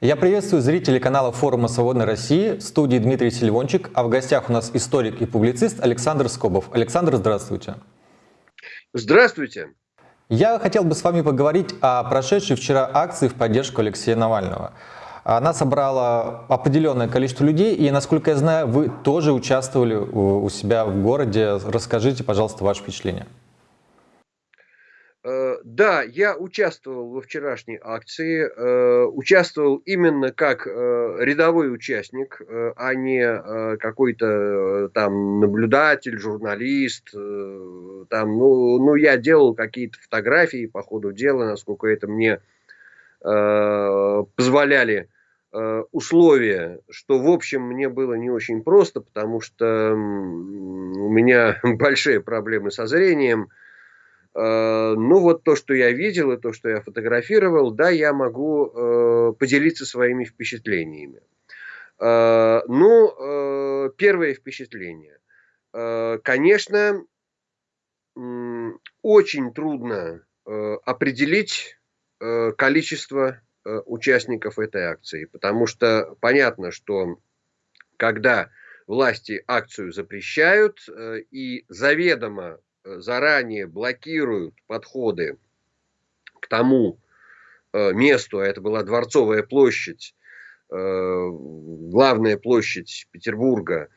Я приветствую зрителей канала форума «Свободной России», в студии Дмитрий Сильвончик, а в гостях у нас историк и публицист Александр Скобов. Александр, здравствуйте. Здравствуйте. Я хотел бы с вами поговорить о прошедшей вчера акции в поддержку Алексея Навального. Она собрала определенное количество людей, и, насколько я знаю, вы тоже участвовали у себя в городе. Расскажите, пожалуйста, ваши впечатления. Э, да, я участвовал во вчерашней акции, э, участвовал именно как э, рядовой участник, а не какой-то там наблюдатель, журналист. Там, ну, ну, я делал какие-то фотографии по ходу дела, насколько это мне позволяли условия, что, в общем, мне было не очень просто, потому что у меня большие проблемы со зрением – ну, вот то, что я видел и то, что я фотографировал, да, я могу э, поделиться своими впечатлениями. Э, ну, первое впечатление. Конечно, очень трудно определить количество участников этой акции, потому что понятно, что когда власти акцию запрещают и заведомо заранее блокируют подходы к тому э, месту, а это была Дворцовая площадь, э, главная площадь Петербурга,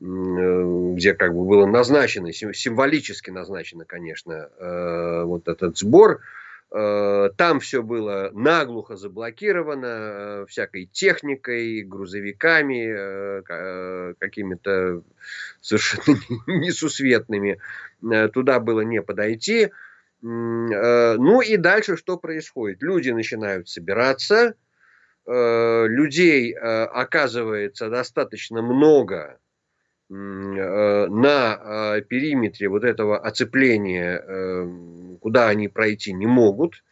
э, где как бы было назначено, символически назначено, конечно, вот этот сбор, там все было наглухо заблокировано всякой техникой, грузовиками, какими-то совершенно несусветными. Э, туда было не подойти. Э, ну и дальше что происходит? Люди начинают собираться, э, людей оказывается достаточно много на периметре вот этого оцепления, куда они пройти не могут.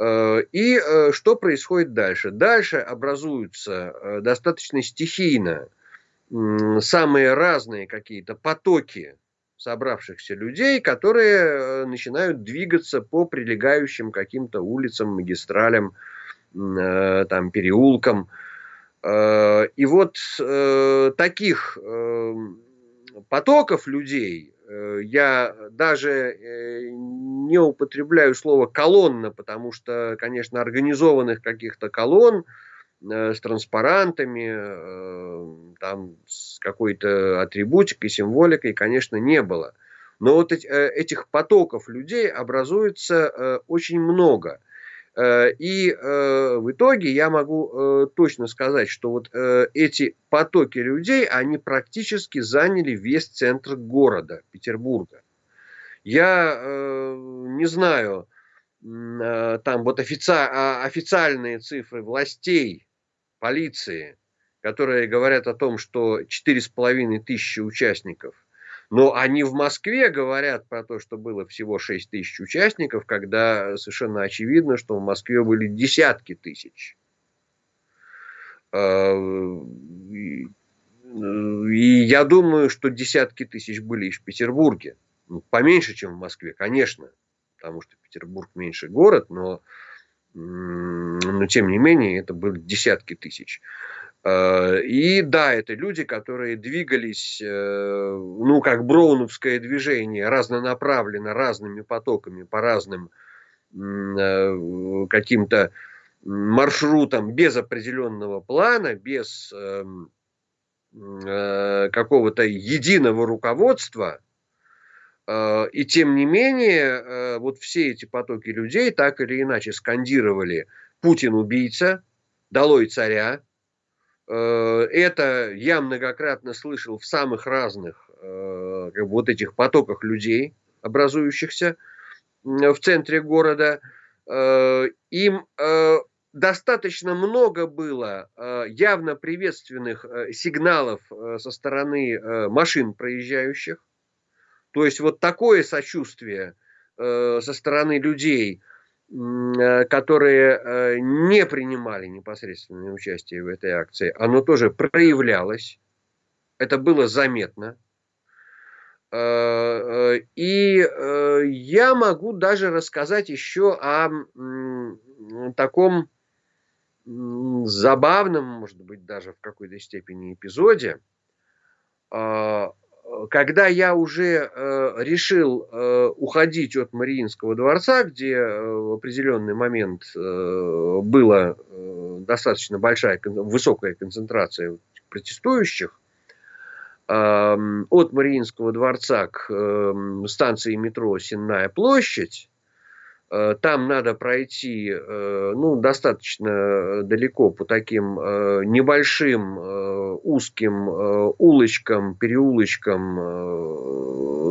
И что происходит дальше? Дальше образуются достаточно стихийно самые разные какие-то потоки собравшихся людей, которые э, начинают двигаться по прилегающим каким-то улицам, магистралям, э, там, переулкам. Э, и вот таких потоков людей я даже не употребляю слово колонна, потому что, конечно, организованных каких-то колонн Э, с транспарантами, э, там с какой-то атрибутикой, символикой, конечно, не было. Но вот э, этих потоков людей образуется очень много. И в итоге я могу точно сказать, что вот эти потоки людей, они практически заняли весь центр города Петербурга. Я не знаю, там вот офици... А, официальные цифры властей полиции, которые говорят о том, что 4,5 тысячи участников. Но они в Москве говорят про то, что было всего 6 тысяч участников, когда совершенно очевидно, что в Москве были десятки тысяч. А, и я думаю, что десятки тысяч были и в Петербурге. Ну, поменьше, чем в Москве, конечно, потому что Петербург меньше город, но но тем не менее это были десятки тысяч. Э, и да, это люди, которые двигались, э, ну, как броуновское движение, разнонаправленно, разными потоками, по разным э, каким-то маршрутам, без определенного плана, без эм, какого-то единого руководства – и тем не менее, вот все эти потоки людей так или иначе скандировали «Путин убийца», «Долой царя». Э, это я многократно слышал в самых разных как бы, вот этих потоках людей, образующихся в центре города. Им достаточно много было явно приветственных сигналов со стороны машин проезжающих то есть вот такое сочувствие э, со стороны людей, э, которые э, не принимали непосредственное участие в этой акции, оно тоже проявлялось. Это было заметно. Э, э, и э, я могу даже рассказать еще о таком забавном, может быть, даже в какой-то степени эпизоде, когда я уже э, решил э, уходить от Мариинского дворца, где э, в определенный момент была достаточно большая, высокая концентрация протестующих, от Мариинского дворца к станции метро Сенная площадь, Э, там надо пройти э, ну, достаточно далеко по таким э, небольшим узким улочкам, переулочкам.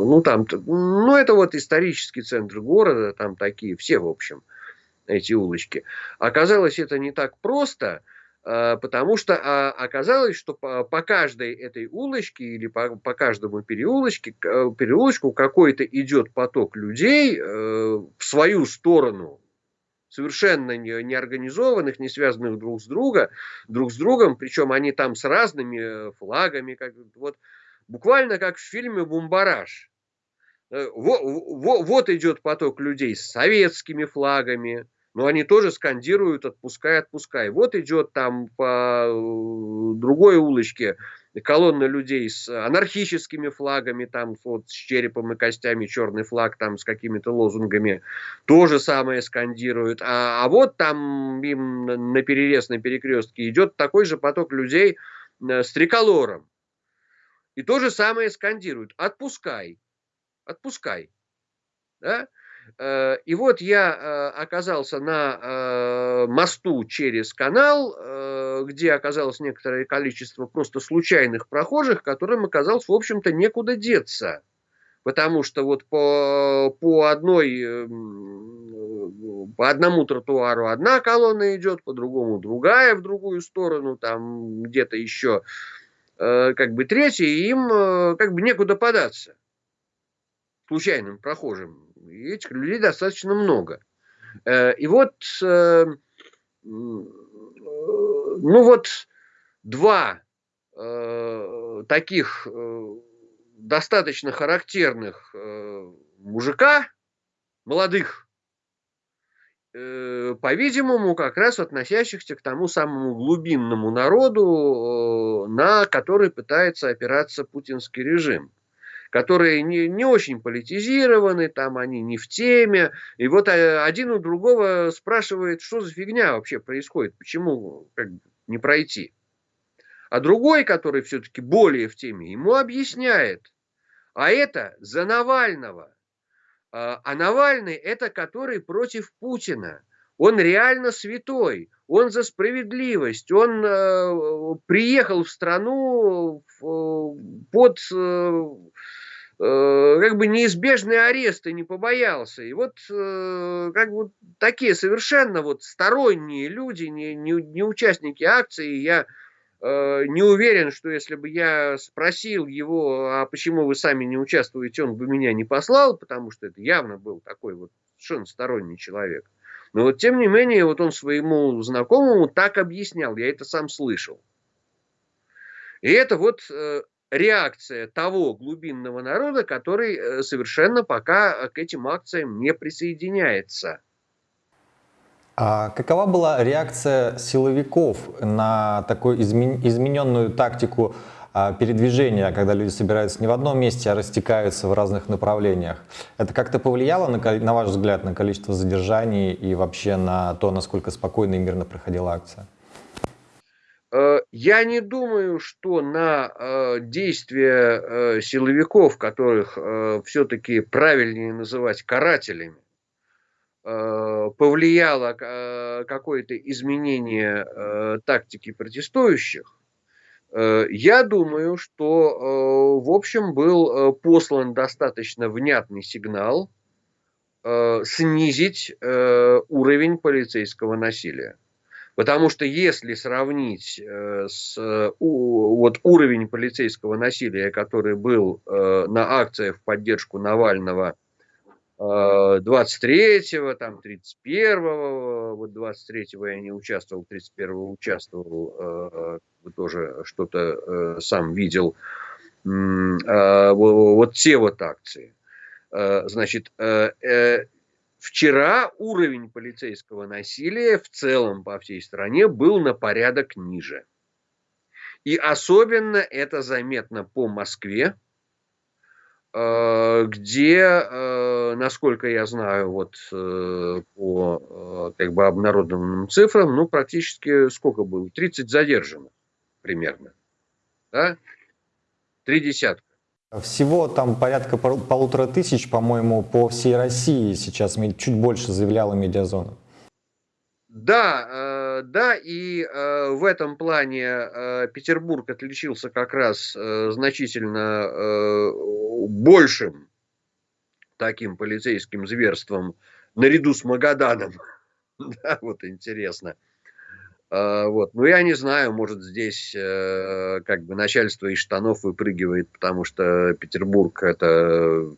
Ну, там, ну, это вот исторический центр города, там такие все, в общем, эти улочки. Оказалось, это не так просто – Э, потому что а, оказалось, что по, каждой этой улочке или по, каждому переулочке, э, переулочку какой-то идет поток людей э, в свою сторону, совершенно не, не связанных друг с, друга, друг с другом, причем они там с разными флагами, как, вот, буквально как в фильме «Бумбараж». Вот, вот, вот идет поток людей с советскими флагами, но они тоже скандируют «отпускай, отпускай». Вот идет там по э, другой улочке колонна людей с анархическими флагами, там вот с черепом и костями, черный флаг там с какими-то лозунгами, то же самое скандируют. А, а вот там им на перерез, на перекрестке идет такой же поток людей э, с триколором. И то же самое скандируют. Отпускай, отпускай. Да? Э, и вот я э, оказался на э, мосту через канал, где оказалось некоторое количество просто случайных прохожих, которым оказалось, в общем-то, некуда деться. Потому что вот по, по одной, эм, по одному тротуару одна колонна идет, по другому другая в другую сторону, там где-то еще как бы третья, и им как бы некуда податься случайным прохожим. И этих людей достаточно много. Э, и вот, э, ну вот два э, таких достаточно характерных мужика, молодых, по-видимому, как раз относящихся к тому самому глубинному народу, на который пытается опираться путинский режим которые не, не очень политизированы, там они не в теме. И вот э, один у другого спрашивает, что за фигня вообще происходит, почему как, не пройти. А другой, который все-таки более в теме, ему объясняет, а это за Навального. А, а Навальный это который против Путина. Он реально святой, он за справедливость, он э, приехал в страну э, под э, как бы неизбежные аресты не побоялся. И вот э, как бы такие совершенно вот сторонние люди, не, не, не участники акции, я э, не уверен, что если бы я спросил его, а почему вы сами не участвуете, он бы меня не послал, потому что это явно был такой вот совершенно сторонний человек. Но вот тем не менее, вот он своему знакомому так объяснял, я это сам слышал. И это вот реакция того глубинного народа, который э, совершенно пока к этим акциям не присоединяется. А какова была реакция силовиков на такую измененную тактику а, передвижения, когда люди собираются не в одном месте, а растекаются в разных направлениях? Это как-то повлияло, на, на ваш взгляд, на количество задержаний и вообще на то, насколько спокойно и мирно проходила акция? Э, я не думаю, что на э, действия э, силовиков, которых все-таки правильнее называть карателями, повлияло какое-то изменение тактики протестующих. Я думаю, что, в общем, был послан достаточно внятный сигнал снизить уровень полицейского насилия. Потому что если сравнить э, с, у, вот уровень полицейского насилия, который был э, на акциях в поддержку Навального э, 23-го, там 31-го, вот 23-го я не участвовал, 31-го участвовал, э, тоже что-то э, сам видел, э, вот те вот акции. Э, значит, э, э, вчера уровень полицейского насилия в целом по всей стране был на порядок ниже. И особенно это заметно по Москве, э, где, э, насколько я знаю, вот э, по как бы обнародованным цифрам, ну, практически сколько было? 30 задержанных примерно. Да? Три десятка. Всего там порядка полутора тысяч, по-моему, по всей России сейчас чуть больше заявляла медиазона. Да, э, да, и э, в этом плане э, Петербург отличился как раз значительно большим таким полицейским зверством наряду с Магаданом. Да, вот интересно. А, вот. Ну, я не знаю, может, здесь э, как бы начальство из штанов выпрыгивает, потому что Петербург это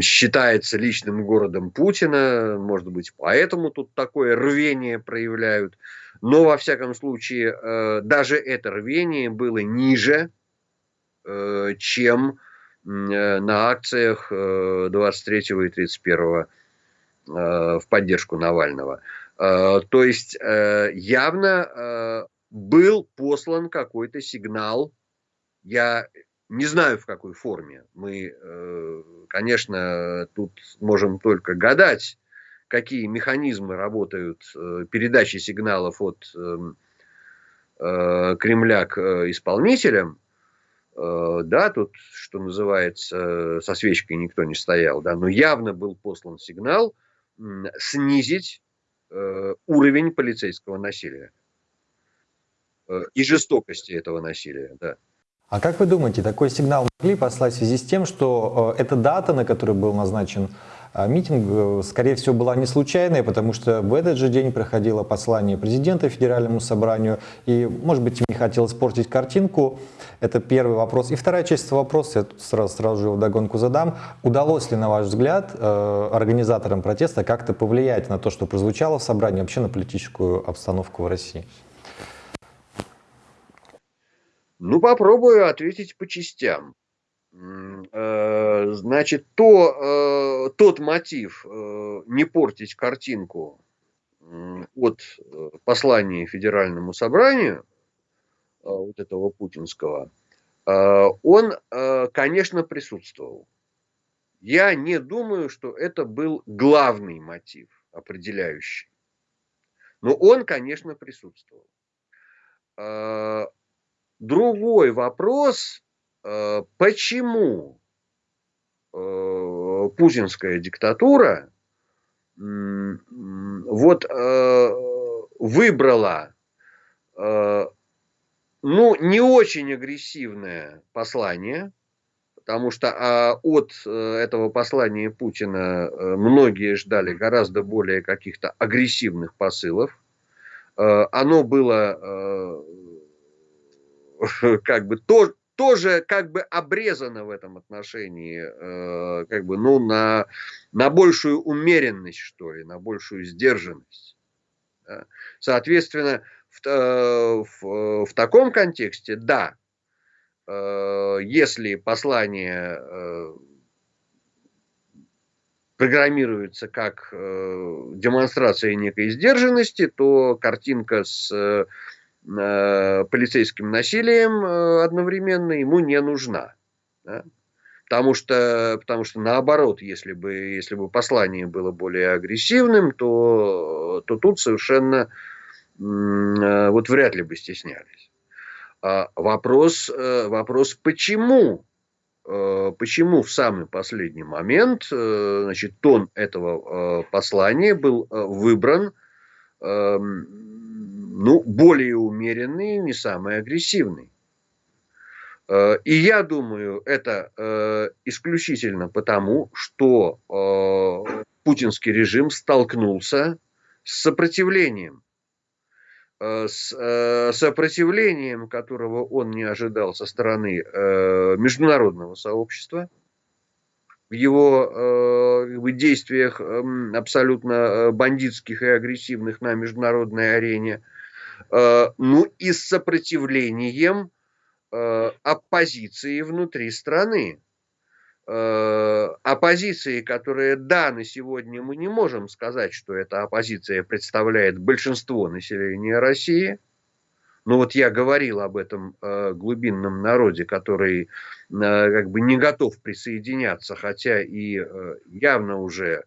считается личным городом Путина, может быть, поэтому тут такое рвение проявляют. Но, во всяком случае, э, даже это рвение было ниже, э, чем на акциях 23 и 31 в поддержку Навального. Э, то есть э, явно э, был послан какой-то сигнал. Я не знаю в какой форме. Мы, конечно, тут можем только гадать, какие механизмы работают передачи сигналов от эм, Кремля к исполнителям. Да, тут, что называется, со свечкой никто не стоял, да, но явно был послан сигнал снизить уровень полицейского насилия э, и жестокости этого насилия. Да. А как вы думаете, такой сигнал могли послать в связи с тем, что э, эта дата, на которой был назначен митинг, скорее всего, была не случайной, потому что в этот же день проходило послание президента Федеральному собранию, и, может быть, не хотелось испортить картинку, это первый вопрос. И вторая часть вопроса, я сразу, сразу же догонку задам. Удалось ли, на ваш взгляд, э, организаторам протеста как-то повлиять на то, что прозвучало в собрании, вообще на политическую обстановку в России? Ну, попробую ответить по частям. Э, значит, то, э, тот мотив не портить картинку от послания Федеральному собранию – Э, вот этого путинского, э, он, э, конечно, присутствовал. Я не думаю, что это был главный мотив, определяющий. Но он, конечно, присутствовал. Другой вопрос, почему путинская диктатура вот выбрала ну, не очень агрессивное послание, потому что а, от э, этого послания Путина э, многие ждали гораздо более каких-то агрессивных посылов. Э, оно было как бы то, тоже как бы обрезано в этом отношении, как бы, ну, на, на большую умеренность, что ли, на большую сдержанность. Соответственно, в, э, в, в таком контексте, да, э, если послание э, программируется как демонстрация некой сдержанности, то картинка с полицейским насилием одновременно ему не нужна. Да? Потому что, потому что наоборот, если бы, если бы послание было более агрессивным, то, то тут совершенно Э, вот вряд ли бы стеснялись. А вопрос, э, вопрос почему? Э, почему в самый последний момент значит, тон этого послания был выбран эм, ну, более умеренный, не самый агрессивный? И я думаю, это исключительно потому, что путинский режим столкнулся с сопротивлением. Э, с э, сопротивлением, которого он не ожидал со стороны э, международного сообщества, в его в действиях эм, абсолютно бандитских и агрессивных на международной арене, ну и с сопротивлением оппозиции внутри страны. э, оппозиции, которая, да, на сегодня мы не можем сказать, что эта оппозиция представляет большинство населения России, но вот я говорил об этом э, глубинном народе, который э, как бы не готов присоединяться, хотя и э, явно уже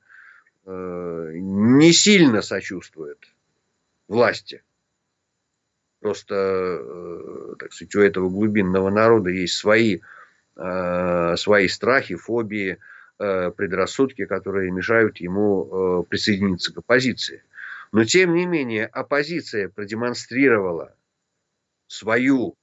э, не сильно сочувствует власти. Просто, э, так сказать, у этого глубинного народа есть свои, э, свои страхи, фобии, э, предрассудки, которые мешают ему присоединиться к оппозиции. Но, тем не менее, оппозиция продемонстрировала свою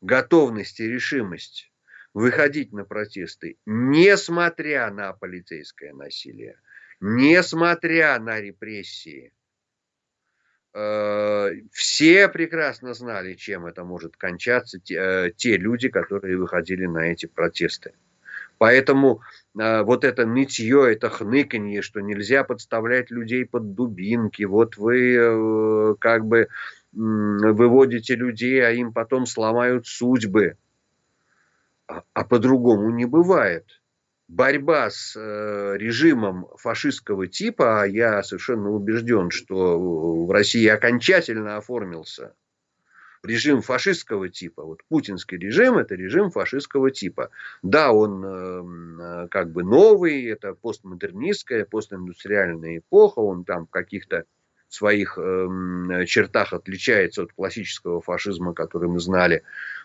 готовность и решимость выходить на протесты, несмотря на полицейское насилие, несмотря на репрессии. Э, все прекрасно знали, чем это может кончаться, те, э, те люди, которые выходили на эти протесты. Поэтому э, вот это нытье, это хныканье, что нельзя подставлять людей под дубинки, вот вы как бы выводите людей, а им потом сломают судьбы. А, а по-другому не бывает. Борьба с э, режимом фашистского типа, а я совершенно убежден, что в России окончательно оформился режим фашистского типа. Вот путинский режим это режим фашистского типа. Да, он э, как бы новый, это постмодернистская, постиндустриальная эпоха, он там каких-то своих э, чертах отличается от классического фашизма, который мы знали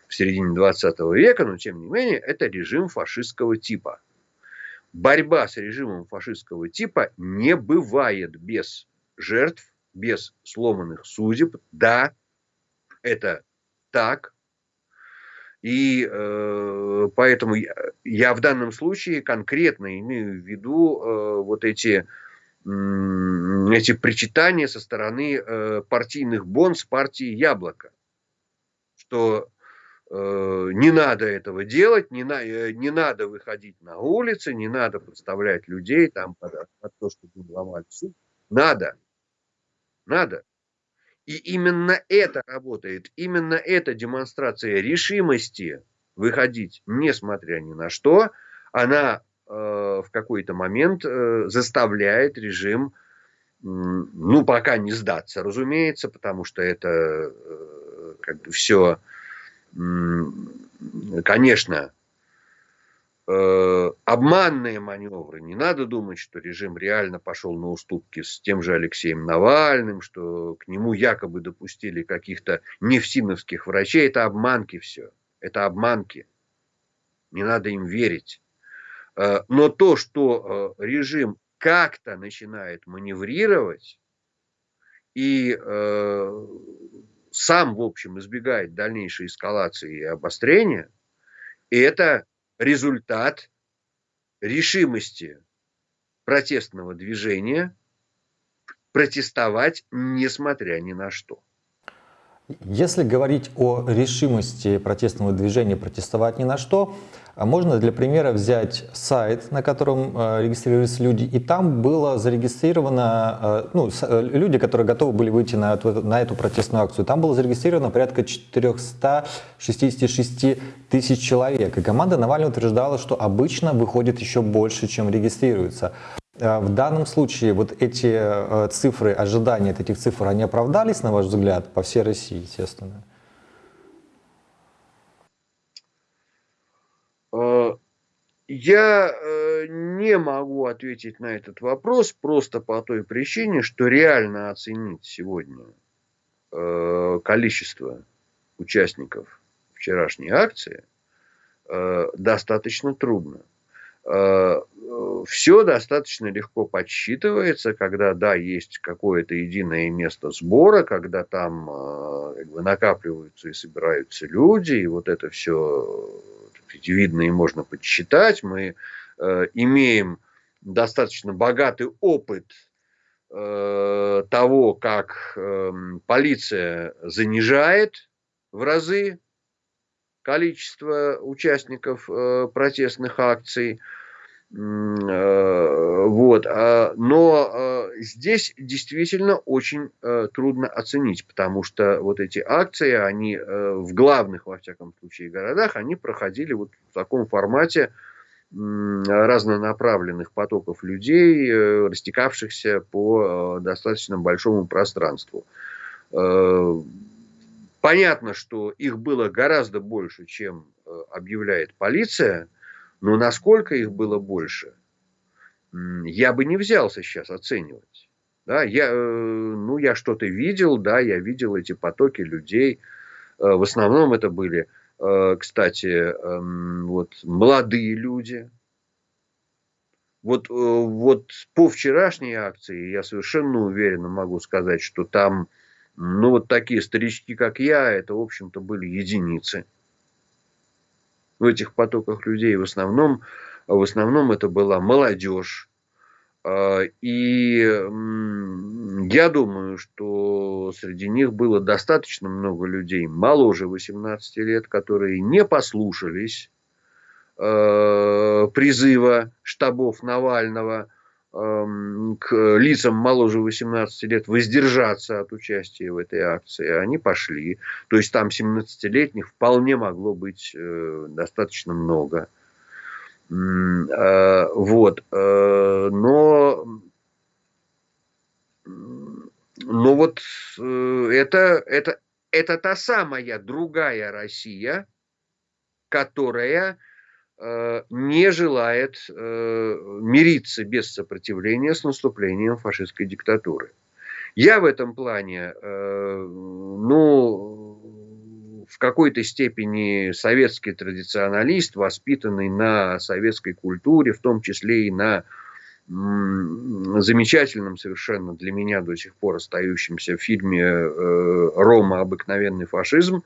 в середине 20 века, но тем не менее это режим фашистского типа. Борьба с режимом фашистского типа не бывает без жертв, без сломанных судеб. Да, это так. И э, поэтому я, я в данном случае конкретно имею в виду э, вот эти эти причитания со стороны э, партийных бонс партии Яблоко, что не надо этого делать, не, на, э, не надо выходить на улицы, не надо подставлять людей там под, под то, чтобы ломали суд. Надо. Надо. И именно это работает, именно эта демонстрация решимости выходить, несмотря ни на что, она Э, в какой-то момент э, заставляет режим, ну, пока не сдаться, разумеется, потому что это э, как бы все, конечно, обманные маневры. Не надо думать, что режим реально пошел на уступки с тем же Алексеем Навальным, что к нему якобы допустили каких-то нефтиновских врачей. Это обманки все. Это обманки. Не надо им верить. Э, но то, что э, режим как-то начинает маневрировать и э, сам, в общем, избегает дальнейшей эскалации и обострения, это результат решимости протестного движения протестовать несмотря ни на что. Если говорить о решимости протестного движения протестовать ни на что, можно для примера взять сайт, на котором э, регистрируются люди, и там было зарегистрировано, э, ну, э, люди, которые готовы были выйти на эту, на эту протестную акцию, там было зарегистрировано порядка 466 тысяч человек. И команда Навального утверждала, что обычно выходит еще больше, чем регистрируется. В данном случае вот эти цифры, ожидания от этих цифр, они оправдались, на ваш взгляд, по всей России, естественно? Я э, не могу ответить на этот вопрос просто по той причине, что реально оценить сегодня э, количество участников вчерашней акции э, достаточно трудно. Все достаточно легко подсчитывается, когда, да, есть какое-то единое место сбора, когда там как бы, накапливаются и собираются люди, и вот это все сказать, видно и можно подсчитать. Мы э, имеем достаточно богатый опыт э, того, как э, полиция занижает в разы количество участников э, протестных акций. Э, вот. А, но э, здесь действительно очень э, трудно оценить, потому что вот эти акции, они в главных, во всяком случае, городах, они проходили вот в таком формате разнонаправленных потоков людей, э, растекавшихся по достаточно большому пространству. Понятно, что их было гораздо больше, чем объявляет полиция, но насколько их было больше, я бы не взялся сейчас оценивать. Да, я, ну, я что-то видел, да, я видел эти потоки людей. В основном это были Э, кстати, эм, вот молодые люди. Вот, э, вот по вчерашней акции я совершенно уверенно могу сказать, что там, ну, вот такие старички, как я, это, в общем-то, были единицы. В этих потоках людей в основном, в основном это была молодежь, а, и я думаю, что среди них было достаточно много людей моложе 18 лет, которые не послушались а, призыва штабов Навального к лицам моложе 18 лет воздержаться от участия в этой акции. Они пошли. То есть там 17-летних вполне могло быть э, достаточно много. Э, вот. Э, но, но вот э, это, это, это та самая другая Россия, которая не желает мириться без сопротивления с наступлением фашистской диктатуры. Я в этом плане, ну, в какой-то степени советский традиционалист, воспитанный на советской культуре, в том числе и на замечательном совершенно для меня до сих пор остающемся фильме э, «Рома. Обыкновенный фашизм».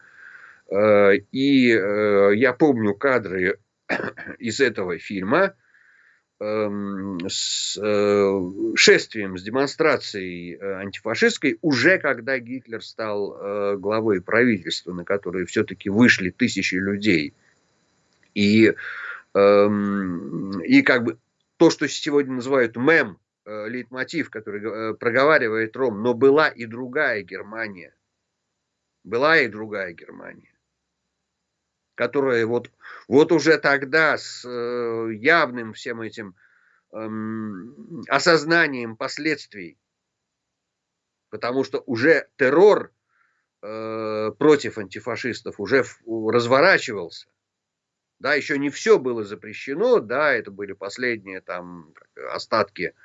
Э, и э, я помню кадры из этого фильма, Эм, с э, шествием, с демонстрацией э, антифашистской, уже когда Гитлер стал э, главой правительства, на которое все-таки вышли тысячи людей. И, эм, и как бы то, что сегодня называют мем, лейтмотив, который проговаривает Ром, но была и другая Германия. Была и другая Германия которая вот, вот уже тогда с э, явным всем этим эм, осознанием последствий, потому что уже террор э, против антифашистов уже разворачивался. Да, еще не все было запрещено, да, это были последние там остатки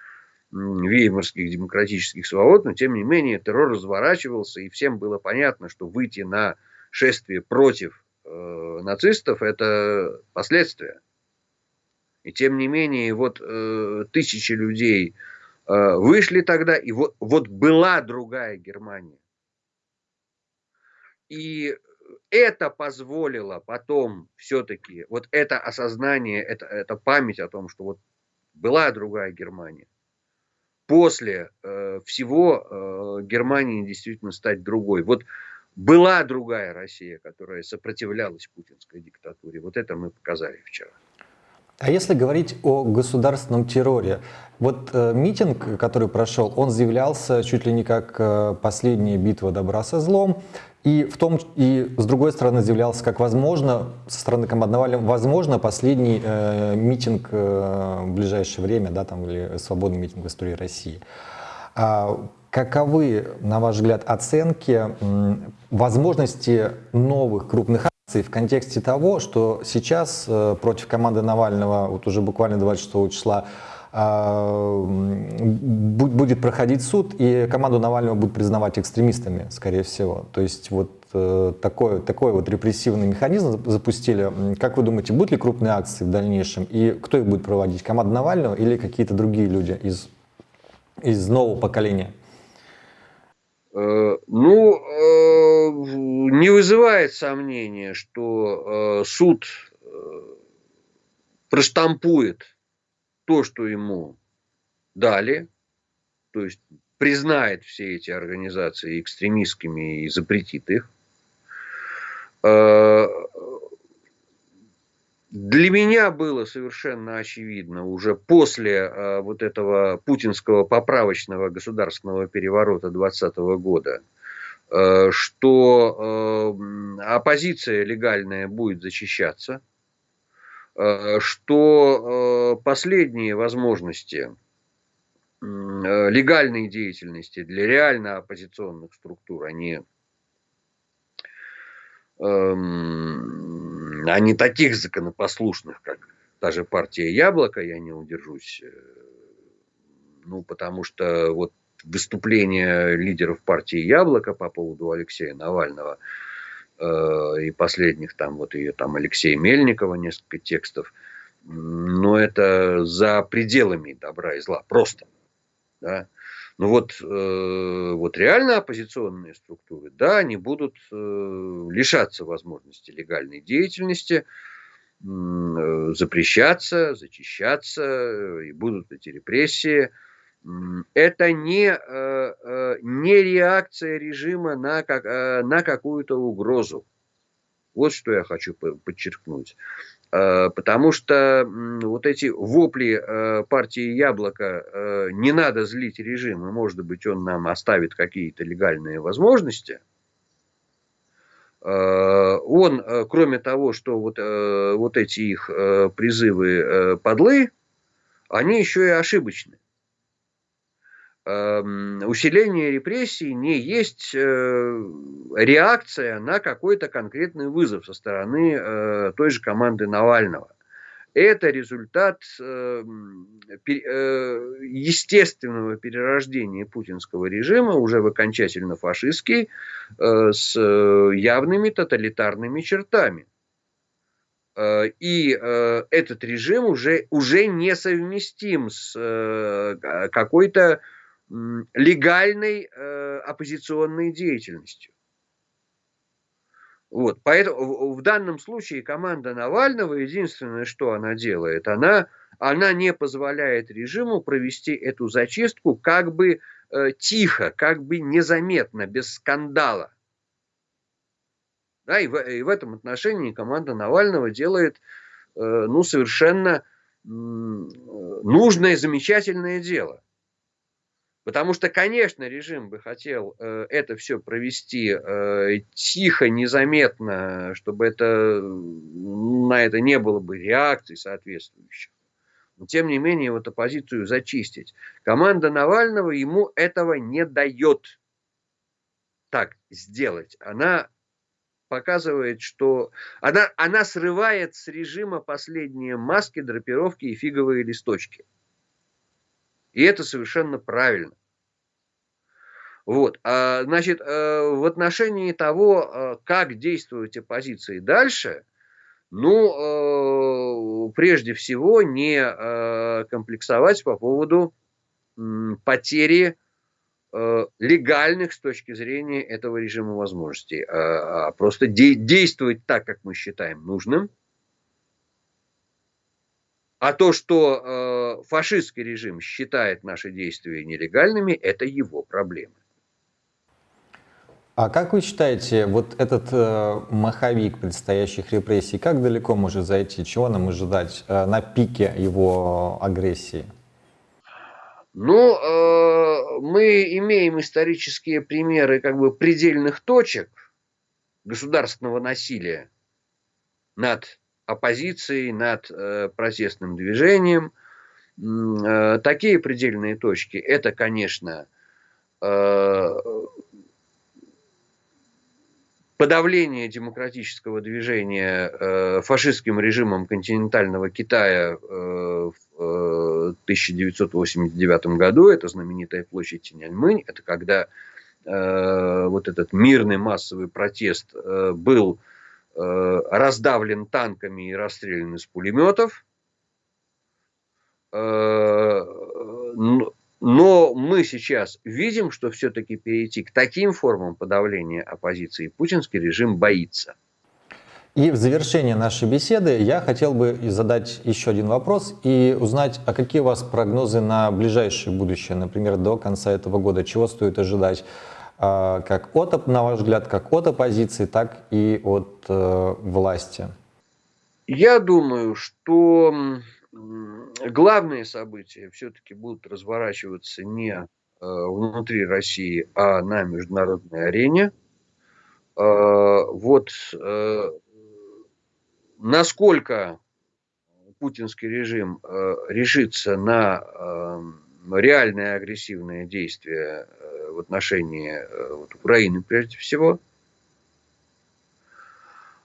веймарских демократических свобод, но тем не менее террор разворачивался, и всем было понятно, что выйти на шествие против э, нацистов – это последствия. И тем не менее, вот э, тысячи людей э, вышли тогда, и вот, вот была другая Германия. И это позволило потом все-таки, вот это осознание, это, это память о том, что вот была другая Германия. После э, всего э, Германии действительно стать другой. Вот была другая Россия, которая сопротивлялась путинской диктатуре. Вот это мы показали вчера. А если говорить о государственном терроре, вот э, митинг, который прошел, он заявлялся чуть ли не как э, последняя битва добра со злом, и в том и с другой стороны заявлялся как возможно со стороны команды Навального возможно последний э, митинг э, в ближайшее время, да, там или свободный митинг в истории России. А каковы, на ваш взгляд, оценки возможности новых крупных акций в контексте того, что сейчас э, против команды Навального, вот уже буквально 26 числа, а, будет проходить суд, и команду Навального будут признавать экстремистами, скорее всего. То есть вот э, такой, такой вот репрессивный механизм запустили. Как вы думаете, будут ли крупные акции в дальнейшем? И кто их будет проводить? Команда Навального или какие-то другие люди из, из нового поколения? Э, ну, э, не вызывает сомнения, что э, суд проштампует то, что ему дали, то есть признает все эти организации экстремистскими и запретит их. Для меня было совершенно очевидно уже после э, вот этого путинского поправочного государственного переворота 2020 года, э, что э, оппозиция легальная будет защищаться, что последние возможности легальной деятельности для реально оппозиционных структур, они эм, а не таких законопослушных, как даже партия Яблоко, я не удержусь, э, ну, потому что вот выступление лидеров партии Яблоко по поводу Алексея Навального э, и последних там вот ее там Алексея Мельникова несколько текстов, но это за пределами добра и зла, просто. Да? Ну вот, э, вот реально оппозиционные структуры, да, они будут э, лишаться возможности легальной деятельности, э, запрещаться, зачищаться, и будут эти репрессии. Это не, э, э, не реакция режима на, как, э, на какую-то угрозу. Вот что я хочу подчеркнуть. Э, потому что вот эти вопли э, партии Яблоко э, не надо злить режим, и может быть он нам оставит какие-то легальные возможности. Он, кроме того, что вот, вот эти их призывы подлы, они еще и ошибочны. Эм, усиление репрессий не есть э, реакция на какой-то конкретный вызов со стороны э, той же команды Навального. Это результат эм, э, естественного перерождения путинского режима, уже в окончательно фашистский, с явными тоталитарными чертами. И этот режим уже, уже несовместим с какой-то легальной э, оппозиционной деятельностью. Вот, поэтому в данном случае команда Навального единственное, что она делает, она, она не позволяет режиму провести эту зачистку как бы э, тихо, как бы незаметно, без скандала. Да, и, в, и в этом отношении команда Навального делает э, ну, совершенно э, нужное, замечательное дело. Потому что, конечно, режим бы хотел э, это все провести э, тихо, незаметно, чтобы это, на это не было бы реакций соответствующих. Но, тем не менее, вот оппозицию зачистить. Команда Навального ему этого не дает так сделать. Она показывает, что она, она срывает с режима последние маски, драпировки и фиговые листочки. И это совершенно правильно. Вот, а, значит, э, в отношении того, э, как действовать оппозиции дальше, ну, э, прежде всего, не комплексовать по поводу потери легальных с точки зрения этого режима возможностей, а, а просто действовать так, как мы считаем нужным, а то, что э, фашистский режим считает наши действия нелегальными, это его проблемы. А как вы считаете, вот этот э, маховик предстоящих репрессий, как далеко может зайти? Чего нам ожидать э, на пике его агрессии? Ну, э, мы имеем исторические примеры как бы предельных точек государственного насилия над оппозицией, над э, протестным движением. Э, такие предельные точки – это, конечно, э, подавление демократического движения фашистским режимом континентального Китая в э, 1989 году, это знаменитая площадь Тиньаньмынь, это когда вот этот мирный массовый протест был раздавлен танками и расстрелян из пулеметов. Э, но мы сейчас видим, что все-таки перейти к таким формам подавления оппозиции путинский режим боится. И в завершение нашей беседы я хотел бы задать еще один вопрос и узнать, а какие у вас прогнозы на ближайшее будущее, например, до конца этого года, чего стоит ожидать как от, на ваш взгляд, как от оппозиции, так и от э, власти? Я думаю, что главные события все-таки будут разворачиваться не э, внутри России, а на международной арене. Э, вот э, насколько путинский режим решится на реальное агрессивное действие э, в отношении э, вот, Украины прежде всего,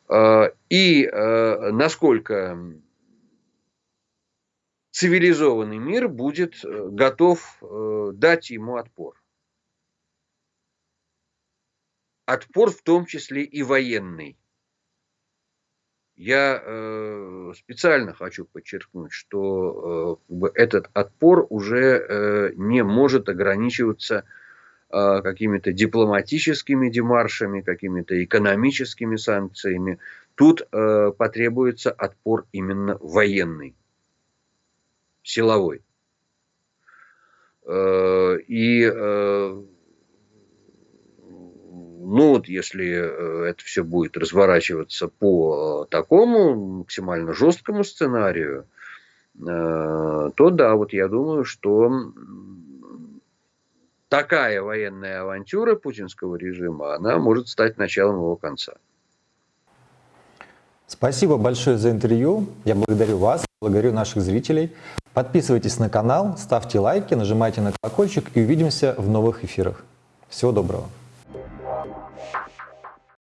э, и э, насколько цивилизованный мир будет готов дать ему отпор. Отпор в том числе и военный. Я э, специально хочу подчеркнуть, что э, этот отпор уже э, не может ограничиваться какими-то дипломатическими демаршами, какими-то экономическими санкциями. Тут э, потребуется отпор именно военный силовой. Э, и э, ну вот если э, это все будет разворачиваться по такому максимально жесткому сценарию, то да, вот я думаю, что такая военная авантюра путинского режима, она может стать началом его конца. Спасибо большое за интервью. Я благодарю вас, благодарю наших зрителей. Подписывайтесь на канал, ставьте лайки, нажимайте на колокольчик и увидимся в новых эфирах. Всего доброго.